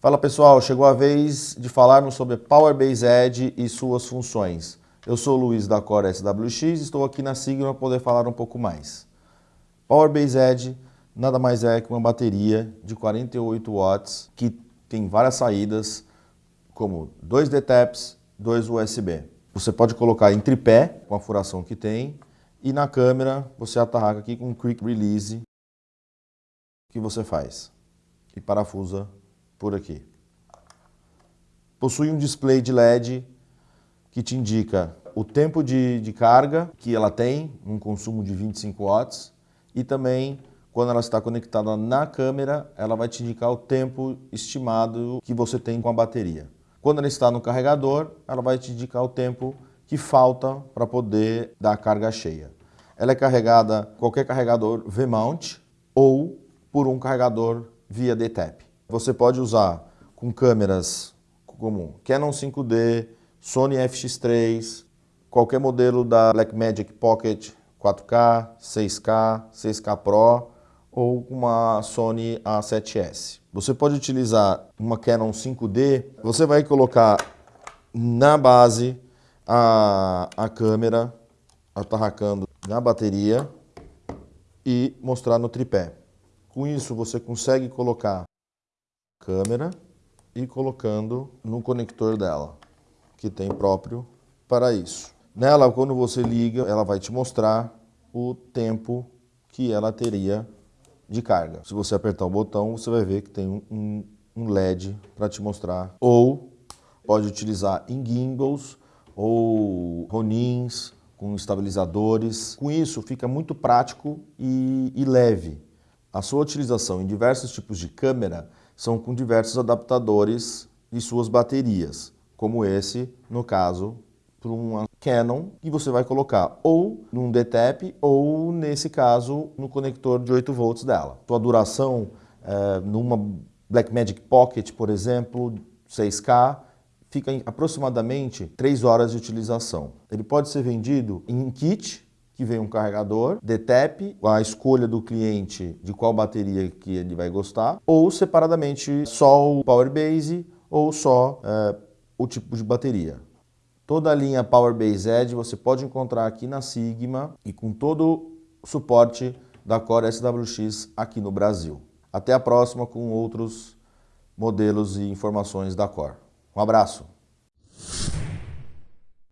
Fala pessoal, chegou a vez de falarmos sobre Powerbase Edge e suas funções. Eu sou o Luiz da Core SWX e estou aqui na Sigma para poder falar um pouco mais. Powerbase Edge nada mais é que uma bateria de 48 watts que tem várias saídas, como dois DTAPs, dois USB. Você pode colocar em tripé, com a furação que tem, e na câmera você atarraca aqui com um Quick Release que você faz e parafusa por aqui. Possui um display de LED que te indica o tempo de, de carga que ela tem, um consumo de 25 watts, e também quando ela está conectada na câmera, ela vai te indicar o tempo estimado que você tem com a bateria. Quando ela está no carregador, ela vai te indicar o tempo que falta para poder dar a carga cheia. Ela é carregada qualquer carregador V-mount ou por um carregador via DTAP. Você pode usar com câmeras como Canon 5D, Sony FX3, qualquer modelo da Blackmagic Pocket 4K, 6K, 6K Pro ou uma Sony A7S. Você pode utilizar uma Canon 5D, você vai colocar na base a, a câmera atarracando na bateria e mostrar no tripé. Com isso você consegue colocar câmera e colocando no conector dela, que tem próprio para isso. Nela, quando você liga, ela vai te mostrar o tempo que ela teria de carga. Se você apertar o botão, você vai ver que tem um, um LED para te mostrar. Ou pode utilizar em gimbals ou ronins com estabilizadores. Com isso, fica muito prático e, e leve. A sua utilização em diversos tipos de câmera são com diversos adaptadores de suas baterias, como esse, no caso, para uma Canon, que você vai colocar ou num DTAP ou, nesse caso, no conector de 8 volts dela. Sua duração, é, numa Blackmagic Pocket, por exemplo, 6K, fica em aproximadamente 3 horas de utilização. Ele pode ser vendido em kit, que vem um carregador, DTAP, a escolha do cliente de qual bateria que ele vai gostar, ou separadamente só o Powerbase ou só é, o tipo de bateria. Toda a linha Powerbase Edge você pode encontrar aqui na Sigma e com todo o suporte da Core SWX aqui no Brasil. Até a próxima com outros modelos e informações da Core. Um abraço!